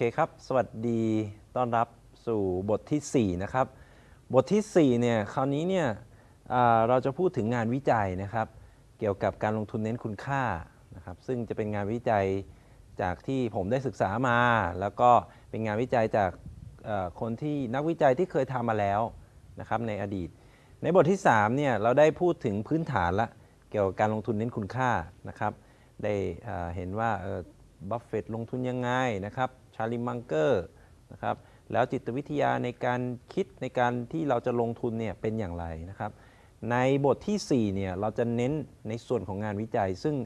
เคครับ สวัสดีต้อนรับสู่บทที่ 4 นะครับ บทที่ 4 เนี่ยคราวนี้เนี่ยเราจะพูดถึงงานวิจัยนะครับ เกี่ยวกับการลงทุนเน้นคุณค่านะครับ ซึ่งจะเป็นงานวิจัยจากที่ผมได้ศึกษามา แล้วก็เป็นงานวิจัยจากคนที่นักวิจัยที่เคยทำมาแล้วนะครับในอดีต ในบทที่3เนี่ยเราได้พูดถึงพื้นฐานละเกี่ยวกับการลงทุนเน้นคุณค่านะครับ ได้เอ่อเห็นว่าบัฟเฟตลงทุนยังไงนะครับ ชาร์ลี มังเกอร์นะครับแล้วจิตวิทยาในการคิดในการที่เราจะลงทุนเนี่ยเป็นอย่างไรนะครับ ในบทที่4เนี่ยเราจะเน้นในส่วนของงานวิจัย ซึ่ง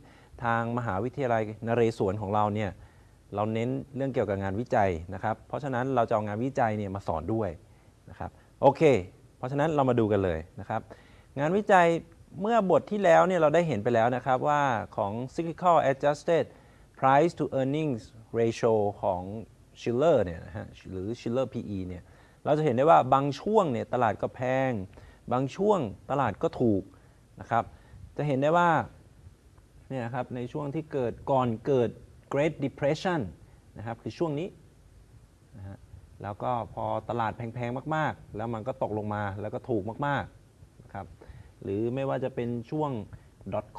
ทางมหาวิทยาลัยนเรศวรของเราเนี่ยเราเน้นเรื่องเกี่ยวกับงานวิจัยนะครับ เพราะฉะนั้นเราจะเอางานวิจัยเนี่ยมาสอนด้วยนะครับโอเค เพราะฉะนั้นเรามาดูกันเลยนะครับ งานวิจัยเมื่อบทที่แล้วเนี่ยเราได้เห็นไปแล้วนะครับว่าของ cyclical adjusted price to earnings ratio ของ Schiller เนี่ยนะฮะหรือ Schiller PE เนี่ยเราจะเห็นได้ว่าบางช่วงเนี่ยตลาดก็แพง บางช่วงตลาดก็ถูกนะครับจะเห็นได้ว่าเนี่ยนะครับในช่วงที่เกิดก่อนเกิด Great Depression นะครับคือช่วงนี้นะฮะแล้วก็พอตลาดแพงๆมาก ๆ แล้วมันก็ตกลงมาแล้วก็ถูกมากๆนะครับหรือไม่ว่าจะเป็นช่วง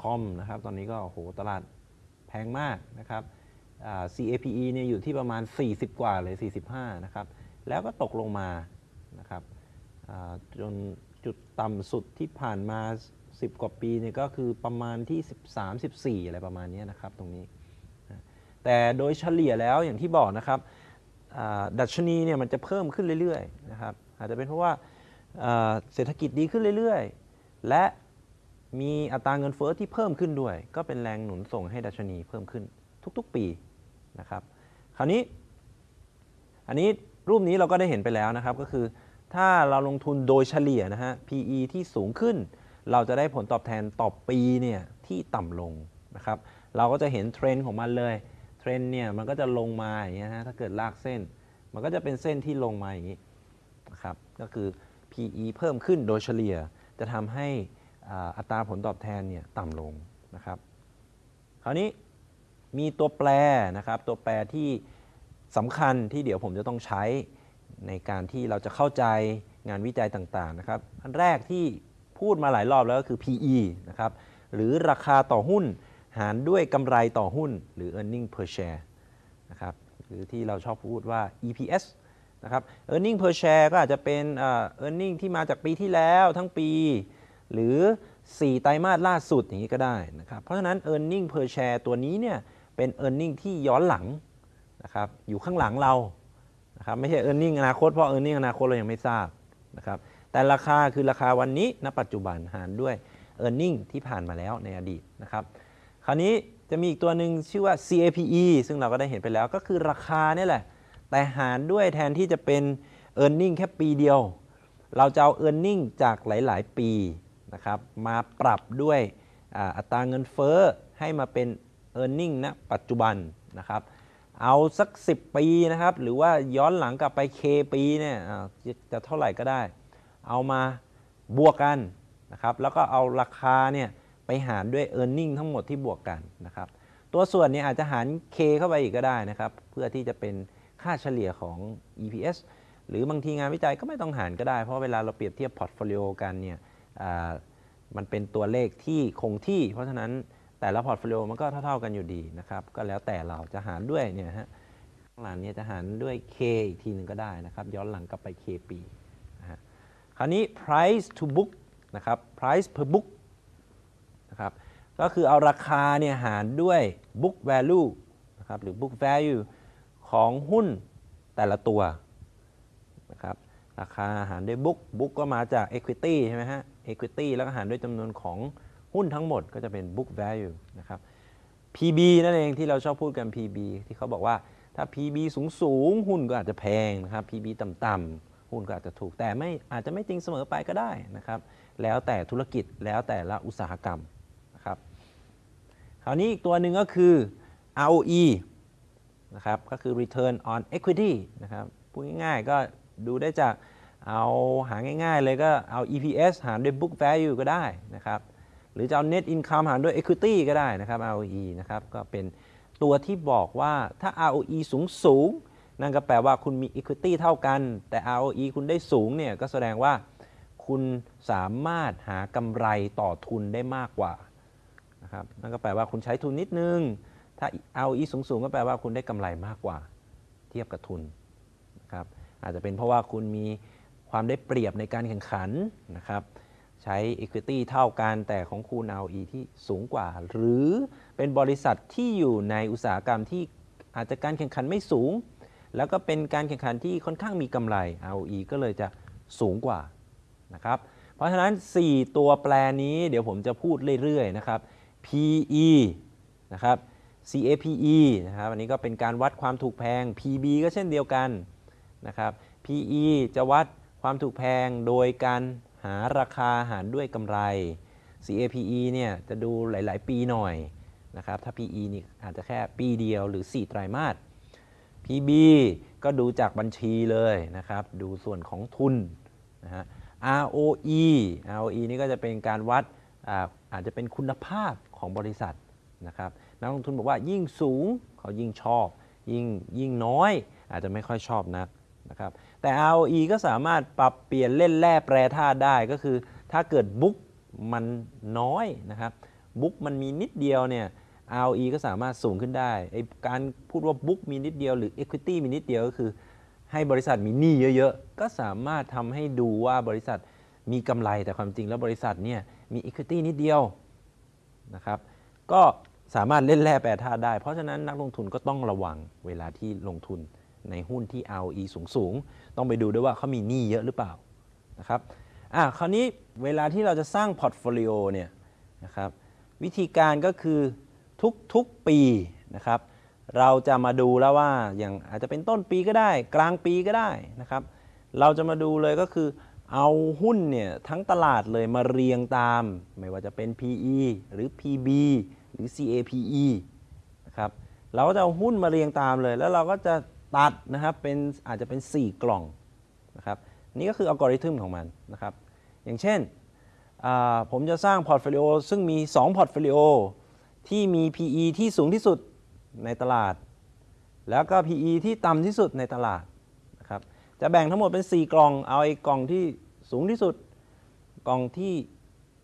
.com นะครับตอนนี้ก็โหตลาด แพงมากนะครับ CAPE เนี่ยอยู่ที่ประมาณ 40 กว่าเลย45 นะครับ แล้วก็ตกลงมานะครับจนจุดต่ำสุดที่ผ่านมา 10 กว่าปีเนี่ยก็คือประมาณที่ 13 14 อะไรประมาณนี้นะครับตรงนี้ แต่โดยเฉลี่ยแล้วอย่างที่บอกนะครับดัชนีเนี่ยมันจะเพิ่มขึ้นเรื่อยๆนะครับอาจจะเป็นเพราะว่าเศรษฐกิจดีขึ้นเรื่อยๆ และ มีอัตราเงินเฟ้อที่เพิ่มขึ้นด้วย ก็เป็นแรงหนุนส่งให้ดัชนีเพิ่มขึ้นทุกๆปีนะครับคราวนี้อันนี้รูปนี้เราก็ได้เห็นไปแล้วนะครับ ก็คือถ้าเราลงทุนโดยเฉลี่ยนะฮะ PE ที่สูงขึ้น เราจะได้ผลตอบแทนต่อปีเนี่ยที่ต่ำลงนะครับ เราก็จะเห็นเทรนด์ของมันเลย เทรนด์เนี่ยมันก็จะลงมาอย่างเงี้ยฮะถ้าเกิดลากเส้น มันก็จะเป็นเส้นที่ลงมาอย่างนี้นะครับ ก็คือ PE เพิ่มขึ้นโดยเฉลี่ยจะทำให้ อัตราผลตอบแทนเนี่ยต่ำลงนะครับ คราวนี้มีตัวแปรนะครับ ตัวแปรที่สำคัญที่เดี๋ยวผมจะต้องใช้ในการที่เราจะเข้าใจงานวิจัยต่างๆนะครับ อันแรกที่พูดมาหลายรอบแล้วก็คือ PE นะครับ หรือราคาต่อหุ้นหารด้วยกำไรต่อหุ้น หรือ earning per share นะครับ หรือที่เราชอบพูดว่า EPS นะครับ earning per share ก็อาจจะเป็น earning ที่มาจากปีที่แล้วทั้งปี หรือ 4 ไตรมาสล่าสุดอย่างนี้ก็ได้นะครับเพราะฉะนั้น e a r n i n g per share ตัวนี้เนี่ยเป็น e a r n i n g ที่ย้อนหลังนะครับอยู่ข้างหลังเรานะครับไม่ใช่ e a r n i n g อนาคตเพราะ e a r n i n g อนาคตเรายังไม่ทราบนะครับแต่ราคาคือราคาวันนี้ณปัจจุบันหารด้วย e a r n i n g ที่ผ่านมาแล้วในอดีตนะครับคราวนี้จะมีอีกตัวหนึ่งชื่อว่า CAPE ซึ่งเราก็ได้เห็นไปแล้วก็คือราคาเนี่ยแหละ แต่หารด้วยแทนที่จะเป็น e a r n i n g แค่ปีเดียว เราจะเอา e a r n i n g จากหลาย ๆ ปี นะครับมาปรับด้วยอัตราเงินเฟ้อให้มาเป็น e a r n i n g ณปัจจุบันนะครับเอาสัก 10 ปีนะครับหรือว่าย้อนหลังกลับไป K ปีเนี่ยจะจะเท่าไหร่ก็ได้ เอามาบวกกันนะครับแล้วก็เอาราคาเนี่ยไปหารด้วย e a r n i n g ทั้งหมดที่บวกกันนะครับตัวส่วนเนี่ยอาจจะหาร K เข้าไปอีกก็ได้นะครับเพื่อที่จะเป็นค่าเฉลี่ยของ EPS หรือบางทีงานวิจัยก็ไม่ต้องหารก็ได้ เพราะเวลาเราเปรียบเทียบ portfolio กันเนี่ย มันเป็นตัวเลขที่คงที่ เพราะฉะนั้นแต่ละ portfolio มันก็เท่า ๆกันอยู่ดีนะครับ ก็แล้วแต่เราจะหารด้วยเนี่ยฮะข้างหลังเนี่ยจะหารด้วย K อีกทีหนึ่งก็ได้นะครับ ย้อนหลังกลับไป K ปีนะฮะคราวนี้ price to book นะครับ price per book นะครับก็คือเอาราคาเนี่ยหารด้วย book value นะครับหรือ book value ของหุ้นแต่ละตัวนะครับราคาหารด้วย book book ก็มาจาก equity ใช่ไหมฮะ equity แล้วก็หารด้วยจำนวนของหุ้นทั้งหมดก็จะเป็น book value นะครับ PB นั่นเองที่เราชอบพูดกัน PB ที่เขาบอกว่าถ้า PB สูงสูงๆหุ้นก็อาจจะแพงนะครับ PB ต่ำๆหุ้นก็อาจจะถูก แต่ไม่อาจจะไม่จริงเสมอไปก็ได้นะครับ แล้วแต่ธุรกิจแล้วแต่ละอุตสาหกรรมนะครับ คราวนี้อีกตัวหนึ่งก็คือ ROE นะครับก็คือ return on equity นะครับพูดง่ายๆก็ดูได้จาก เอาหาง่ายๆเลยก็เอา EPS หารด้วย book value ก็ได้นะครับ หรือจะเอา net income หารด้วย equity ก็ได้นะครับ ROE นะครับก็เป็นตัวที่บอกว่าถ้า ROE สูงสูงนั่นก็แปลว่าคุณมี Equity เท่ากัน แต่ ROE คุณได้สูงเนี่ยก็แสดงว่าคุณสามารถหากำไรต่อทุนได้มากกว่านะครับนั่นก็แปลว่าคุณใช้ทุนนิดนึง ถ้า ROE สูงๆก็แปลว่าคุณได้กำไรมากกว่า เทียบกับทุนนะครับอาจจะเป็นเพราะว่าคุณมี ความได้เปรียบในการแข่งขันนะครับใช้ Equity เท่ากันแต่ของคุณ ROE ที่สูงกว่า หรือเป็นบริษัทที่อยู่ในอุตสาหกรรมที่อาจจะการแข่งขันไม่สูง แล้วก็เป็นการแข่งขันที่ค่อนข้างมีกำไร ROE ก็เลยจะสูงกว่านะครับเพราะฉะนั้น 4 ตัวแปรนี้เดี๋ยวผมจะพูดเรื่อยๆนะครับ PE นะครับ CAPE นะครับอันนี้ก็เป็นการวัดความถูกแพง PB ก็เช่นเดียวกันนะครับ PE จะวัด ความถูกแพงโดยการหาราคาหารด้วยกำไร CAPE เนี่ยจะดูหลาย ๆ ปีหน่อยนะครับ ถ้า PE นี่อาจจะแค่ปีเดียวหรือ 4 ไตรมาส PB ก็ดูจากบัญชีเลยนะครับ ดูส่วนของทุนนะฮะ ROE ROE นี่ก็จะเป็นการวัดอาอาจจะเป็นคุณภาพของบริษัทนะครับ นักลงทุนบอกว่ายิ่งสูงเขายิ่งชอบ ยิ่งยิ่งน้อย อาจจะไม่ค่อยชอบนัก นะครับแต่ ROE ก็สามารถปรับเปลี่ยนเล่นแร่แปรธาตุได้ก็คือ ถ้าเกิดบุ๊กมันน้อยนะครับบุ๊กมันมีนิดเดียวเนี่ย ROE ก็สามารถสูงขึ้นได้ไอการพูดว่าบุ๊กมีนิดเดียวหรือ Equity มีนิดเดียวก็คือ ให้บริษัทมีหนี้เยอะๆ ก็สามารถทำให้ดูว่าบริษัทมีกำไรแต่ความจริงแล้วบริษัทเนี่ยมี Equity นิดเดียวนะครับก็สามารถเล่นแร่แปรธาตุได้ เพราะฉะนั้นนักลงทุนก็ต้องระวังเวลาที่ลงทุน ในหุ้นที่ ROE สูงๆต้องไปดูด้วยว่าเขามีหนี้เยอะหรือเปล่านะครับอะคราวนี้เวลาที่เราจะสร้างพอร์ตโฟลิโอเนี่ยนะครับวิธีการก็คือทุกๆปีนะครับเราจะมาดูแล้วว่าอย่างอาจจะเป็นต้นปีก็ได้ กลางปีก็ได้นะครับเราจะมาดูเลยก็คือเอาหุ้นเนี่ยทั้งตลาดเลยมาเรียงตาม ไม่ว่าจะเป็น PE หรือ PB หรือ CAPE นะครับเราก็จะเอาหุ้นมาเรียงตามเลย แล้วเราก็จะ ตัดนะครับเป็นอาจจะเป็น 4 กล่องนะครับนี่ก็คืออัลกอริทึมของมันนะครับอย่างเช่นผมจะสร้างพอร์ตโฟลิโอซึ่งมี 2 พอร์ตโฟลิโอที่มี PE ที่สูงที่สุดในตลาด แล้วก็ PE ที่ต่ำที่สุดในตลาดนะครับจะแบ่งทั้งหมดเป็น 4 กล่อง เอาไอ้กล่องที่สูงที่สุด กล่องที่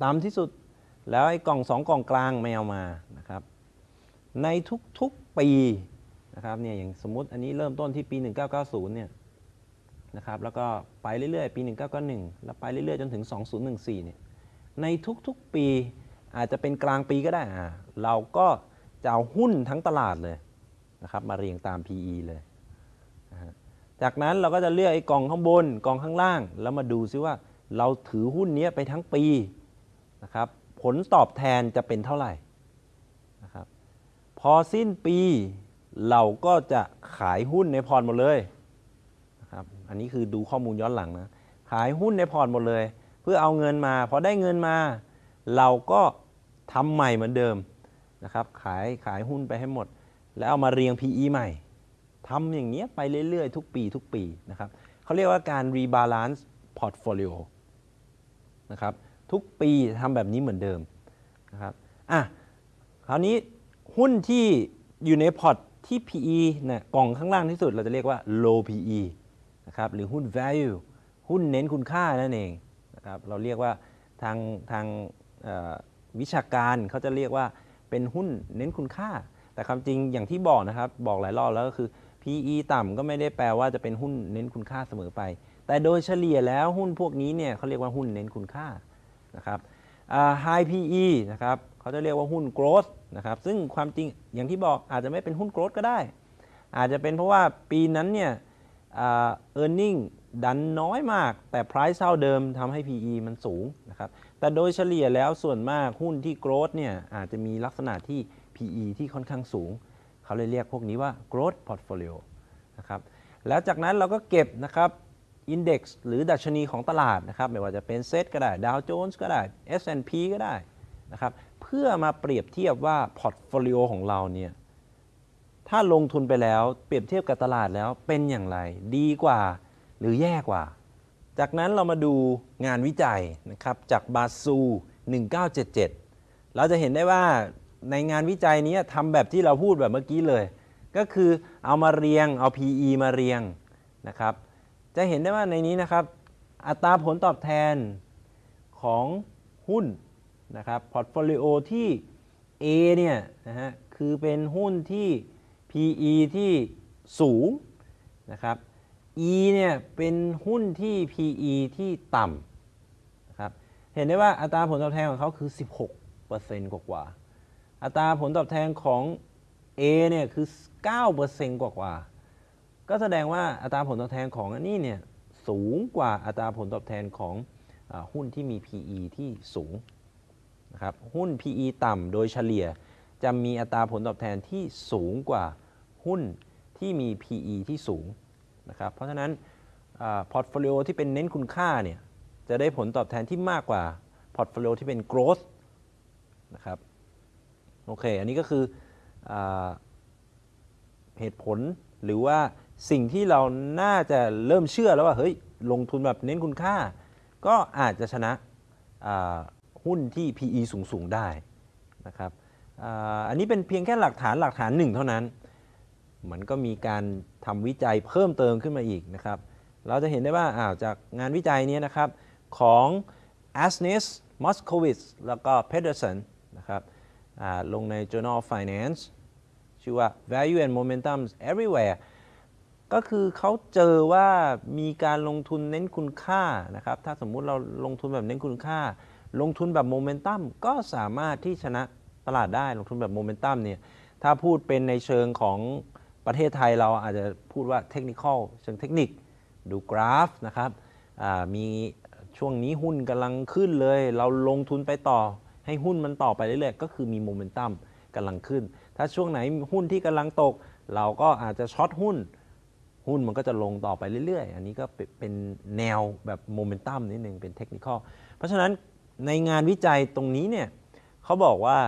ต่ำที่สุด แล้วไอ้กล่อง 2 กล่องกลางไม่เอามานะครับในทุกๆปี นะครับเนี่ยอย่างสมมติอันนี้เริ่มต้นที่ปี 1990เนี่ยนะครับแล้วก็ไปเรื่อยๆ ปี 1991 แล้วไปเรื่อยๆ จนถึง 2014เนี่ยในทุกๆปีอาจจะเป็นกลางปีก็ได้อ่าเราก็จะเอาหุ้นทั้งตลาดเลยนะครับมาเรียงตาม PE เลยนะจากนั้นเราก็จะเลือกไอ้กล่องข้างบนกล่องข้างล่าง แล้วมาดูซิว่าเราถือหุ้นเนี้ยไปทั้งปีนะครับผลตอบแทนจะเป็นเท่าไหร่นะครับพอสิ้นปี เราก็จะขายหุ้นในพอร์ตหมดเลยนะครับอันนี้คือดูข้อมูลย้อนหลังนะขายหุ้นในพอร์ตหมดเลย เพื่อเอาเงินมาพอได้เงินมา เราก็ทำใหม่เหมือนเดิมนะครับขายขายหุ้นไปให้หมด แล้วเอามาเรียง PE ใหม่ทำอย่างเงี้ยไปเรื่อยๆ ทุกปีทุกปีนะครับเขาเรียกว่าการ rebalance portfolio นะครับทุกปีทำแบบนี้เหมือนเดิมนะครับอะคราวนี้หุ้นที่อยู่ในพอร์ต ที่ PE นี่ยกล่องข้างล่างที่สุดเราจะเรียกว่า low PE นะครับหรือหุ้น value หุ้นเน้นคุณค่านั่นเองนะครับเราเรียกว่าทางทางวิชาการเขาจะเรียกว่าเป็นหุ้นเน้นคุณค่า แต่ความจริงอย่างที่บอกนะครับ บอกหลายรอบแล้วก็คือ PE ต่ำก็ไม่ได้แปลว่าจะเป็นหุ้นเน้นคุณค่าเสมอไป แต่โดยเฉลี่ยแล้วหุ้นพวกนี้เนี่ยเขาเรียกว่าหุ้นเน้นคุณค่านะครับ High PE นะครับเขาจะเรียกว่าหุ้น growth นะครับซึ่งความจริงอย่างที่บอกอาจจะไม่เป็นหุ้น growth ก็ได้ อาจจะเป็นเพราะว่าปีนั้นเนี่ยเอ่า earning ดันน้อยมาก แต่ price เท่าเดิมทำให้ PE มันสูงนะครับแต่โดยเฉลี่ยแล้วส่วนมากหุ้นที่ growth เนี่ยอาจจะมีลักษณะที่ PE ที่ค่อนข้างสูง เขาเลยเรียกพวกนี้ว่า growth portfolio นะครับแล้วจากนั้นเราก็เก็บนะครับ index หรือดัชนีของตลาดนะครับไม่ว่าจะเป็นเซตก็ได้ Dow Jones ก็ได้ S&P ก็ได้นะครับ เพื่อมาเปรียบเทียบว่า portfolio ของเราเนี่ยถ้าลงทุนไปแล้วเปรียบเทียบกับตลาดแล้วเป็นอย่างไร ดีกว่าหรือแย่กว่า จากนั้นเรามาดูงานวิจัยนะครับจากบาซู 1977 เราจะเห็นได้ว่าในงานวิจัยนี้ทำแบบที่เราพูดแบบเมื่อกี้เลย ก็คือเอามาเรียงเอา PE มาเรียงนะครับ จะเห็นได้ว่าในนี้นะครับ อัตราผลตอบแทนของหุ้น นะครับพอร์ตโฟลิโอที่ A เนี่ยนะฮะคือเป็นหุ้นที่ PE ที่สูงนะครับ E เนี่ยเป็นหุ้นที่ PE ที่ต่ำนะครับเห็นได้ว่าอัตราผลตอบแทนของเขาคือ 16%กว่ากว่า อัตราผลตอบแทนของ A เนี่ยคือ 9%กว่ากว่า ก็แสดงว่าอัตราผลตอบแทนของอันนี้เนี่ยสูงกว่าอัตราผลตอบแทนของหุ้นที่มี PE ที่สูง นะครับหุ้น PE ต่ำโดยเฉลี่ยจะมีอัตราผลตอบแทนที่สูงกว่าหุ้นที่มี PE ที่สูงนะครับเพราะฉะนั้นพอร์ตโฟลิโอที่เป็นเน้นคุณค่าเนี่ยจะได้ผลตอบแทนที่มากกว่าพอร์ตโฟลิโอที่เป็น growth นะครับโอเค อันนี้ก็คือเหตุผลหรือว่าสิ่งที่เราน่าจะเริ่มเชื่อแล้วว่าเฮ้ยลงทุนแบบเน้นคุณค่า ก็อาจจะชนะ หุ้นที่ PE สูงๆได้นะครับอันนี้เป็นเพียงแค่หลักฐานหลักฐานหนึ่งเท่านั้น มันก็มีการทำวิจัยเพิ่มเติมขึ้นมาอีกนะครับ เราจะเห็นได้ว่าอ้าวจากงานวิจัยนี้นะครับของ a s n e s Moskowitz แล้วก็ Pedersen นะครับลงใน Journal of Finance ชื่อว่า Value and Momentum Everywhere ก็คือเขาเจอว่ามีการลงทุนเน้นคุณค่านะครับ ถ้าสมมุติเราลงทุนแบบเน้นคุณค่า ลงทุนแบบโมเมนตัมก็สามารถที่ชนะตลาดได้ลงทุนแบบโมเมนตัมเนี่ยถ้าพูดเป็นในเชิงของประเทศไทยเราอาจจะพูดว่าเทคนิคอลเชิงเทคนิคดูกราฟนะครับมีช่วงนี้หุ้นกำลังขึ้นเลย เราลงทุนไปต่อ ให้หุ้นมันต่อไปเรื่อยๆก็คือมีโมเมนตัมกำลังขึ้น ถ้าช่วงไหนหุ้นที่กำลังตก เราก็อาจจะ short หุ้น หุ้นมันก็จะลงต่อไปเรื่อยๆ อันนี้ก็เป็นเป็นแนวแบบโมเมนตัมนิดนึงเป็น technical เพราะฉะนั้น ในงานวิจัยตรงนี้เนี่ยเขาบอกว่า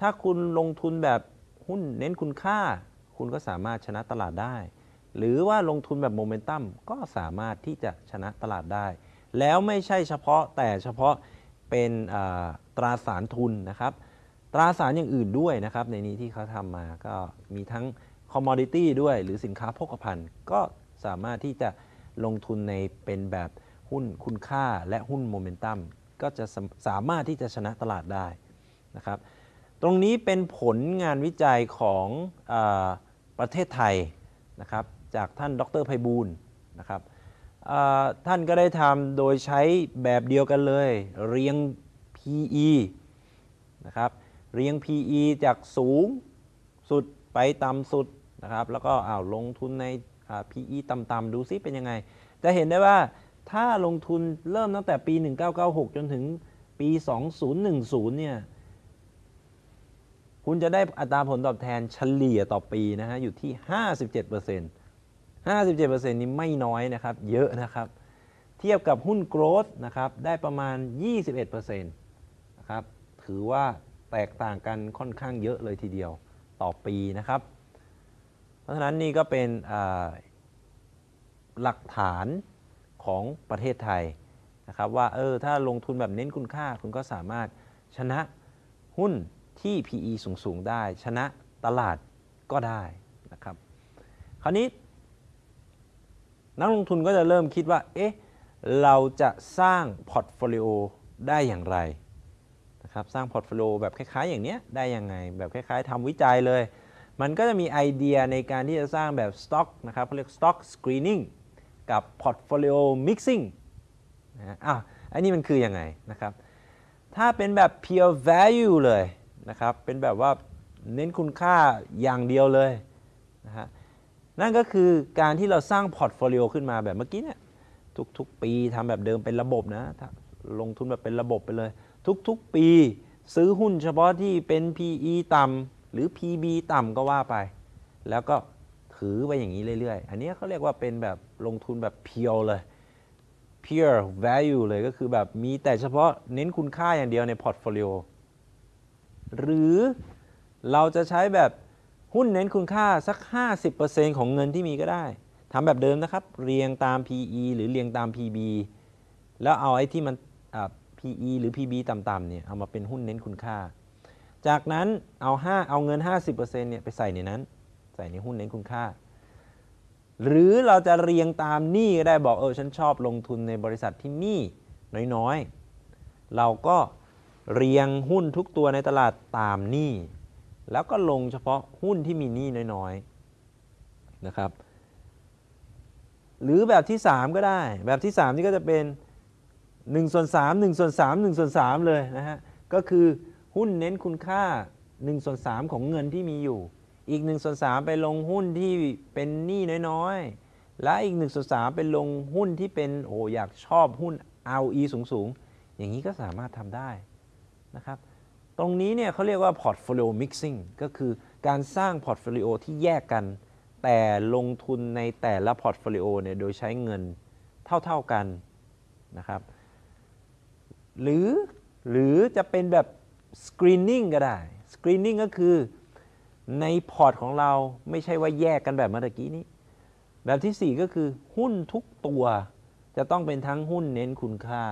ถ้าคุณลงทุนแบบหุ้นเน้นคุณค่า คุณก็สามารถชนะตลาดได้ หรือว่าลงทุนแบบโมเมนตัมก็สามารถที่จะชนะตลาดได้ แล้วไม่ใช่เฉพาะแต่เฉพาะเป็นตราสารทุนนะครับ ตราสารอย่างอื่นด้วยนะครับ ในนี้ที่เขาทำมาก็มีทั้ง commodity ด้วย หรือสินค้าโภคภัณฑ์ก็สามารถที่จะลงทุนในเป็นแบบหุ้นคุณค่าและหุ้นโมเมนตัม ก็จะสาสามารถที่จะชนะตลาดได้นะครับ ตรงนี้เป็นผลงานวิจัยของอประเทศไทยนะครับจากท่านดรไพบูลย์นะครับท่านก็ได้ทำโดยใช้แบบเดียวกันเลย เรียง PE นะครับเรียง PE จากสูงสุดไปต่ำสุดนะครับแล้วก็อ้าวลงทุนใน PE ต่ำๆดูซิเป็นยังไง จะเห็นได้ว่า ถ้าลงทุนเริ่มตั้งแต่ปี 1996 จนถึงปี 2010 เนี่ย คุณจะได้อัตราผลตอบแทนเฉลี่ยต่อปีนะฮะ อยู่ที่ 57% 57%นี้ไม่น้อยนะครับ เยอะนะครับ เทียบกับหุ้นโกรดนะครับ ได้ประมาณ 21%นะครับ ถือว่าแตกต่างกันค่อนข้างเยอะเลยทีเดียวต่อปีนะครับ เพราะฉะนั้นนี่ก็เป็นหลักฐาน ของประเทศไทยนะครับว่าเออถ้าลงทุนแบบเน้นคุณค่าคุณก็สามารถชนะหุ้นที่ PE สูง ๆ ได้ ชนะตลาดก็ได้นะครับ คราวนี้ นักลงทุนก็จะเริ่มคิดว่า เอ๊ะ เราจะสร้างพอร์ตโฟลิโอได้อย่างไรนะครับ สร้างพอร์ตโฟลิโอแบบคล้าย ๆ อย่างเนี้ยได้ยังไง แบบคล้าย ๆทำวิจัยเลย มันก็จะมีไอเดียในการที่จะสร้างแบบสต็อกนะครับเขาเรียก stock screening กับพอร์ตโฟลิโอmixing นะฮะอ้าวอันนี้มันคือยังไงนะครับ ถ้าเป็นแบบ pure value เลยนะครับ เป็นแบบว่าเน้นคุณค่าอย่างเดียวเลยนะฮะ นั่นก็คือการที่เราสร้างพอร์ตโฟลิโอขึ้นมาแบบเมื่อกี้เนี่ย ทุกๆ ปีทำแบบเดิมเป็นระบบนะ ลงทุนแบบเป็นระบบไปเลย ทุกๆ ปีซื้อหุ้นเฉพาะที่เป็น PE ต่ำหรือ PB ต่ำก็ว่าไป แล้วก็ ถือไปอย่างนี้เรื่อยๆ อันนี้เขาเรียกว่าเป็นแบบลงทุนแบบ pure เลย pure value เลยก็คือแบบมีแต่เฉพาะเน้นคุณค่าอย่างเดียวในพอร์ตโฟลิโอหรือเราจะใช้แบบหุ้นเน้นคุณค่าสัก 50%ของเงินที่มีก็ได้ทำแบบเดิมนะครับ เรียงตาม PE หรือเรียงตาม PB แล้วเอาไอ้ที่มัน PE หรือ PB ต่ำๆเนี่ยเอามาเป็นหุ้นเน้นคุณค่า จากนั้นเอา 5 เอาเงิน 50%เนี่ยไปใส่ในนั้น ใส่ในหุ้นเน้นคุณค่า หรือเราจะเรียงตามหนี้ก็ได้บอกเออฉันชอบลงทุนในบริษัทที่หนี้น้อยๆ เราก็เรียงหุ้นทุกตัวในตลาดตามหนี้แล้วก็ลงเฉพาะหุ้นที่มีหนี้น้อยๆนะครับ หรือแบบที่ 3 ก็ได้ แบบที่ 3 นี่ก็จะเป็น1ส่วน3 1ส่วน3 1ส่วน3เลยนะฮะก็คือหุ้นเน้นคุณค่า1ส่วน3ของเงินที่มีอยู่ อีก1ส่วน3ไปลงหุ้นที่เป็นหนี้น้อยๆ และอีก1ส่วน3ไปลงหุ้นที่เป็นโอ้อยากชอบหุ้น ROE สูงๆ อย่างนี้ก็สามารถทำได้นะครับ ตรงนี้เนี่ยเขาเรียกว่า portfolio mixing ก็คือการสร้าง portfolio ที่แยกกัน แต่ลงทุนในแต่ละ portfolio เนี่ยโดยใช้เงินเท่าๆกันนะครับ หรือหรือจะเป็นแบบ screening ก็ได้ screening ก็คือ ในพอร์ตของเราไม่ใช่ว่าแยกกันแบบเมื่อกี้นี้ แบบที่ 4 ก็คือหุ้นทุกตัวจะต้องเป็นทั้งหุ้นเน้นคุณค่า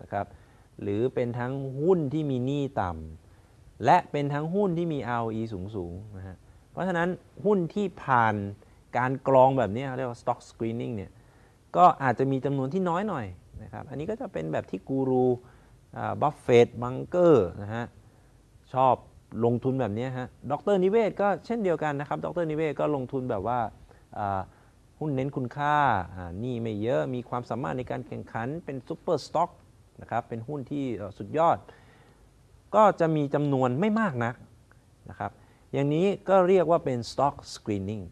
นะครับหรือเป็นทั้งหุ้นที่มีหนี้ต่ำและเป็นทั้งหุ้นที่มี ROE สูงสูงนะฮะเพราะฉะนั้นหุ้นที่ผ่านการกรองแบบนี้เรียกว่า stock screening เนี่ยก็อาจจะมีจำนวนที่น้อยหน่อยนะครับอันนี้ก็จะเป็นแบบที่กูรูบัฟเฟตต์มังเกอร์นะฮะชอบ ลงทุนแบบนี้ฮะ ดร.นิเวศน์ก็เช่นเดียวกันนะครับ ดร.นิเวศน์ก็ลงทุนแบบว่าหุ้นเน้นคุณค่าเนี่ยไม่เยอะ มีความสามารถในการแข่งขัน เป็น super stock นะครับ เป็นหุ้นที่สุดยอด ก็จะมีจำนวนไม่มากนักนะครับ อย่างนี้ก็เรียกว่าเป็น stock screening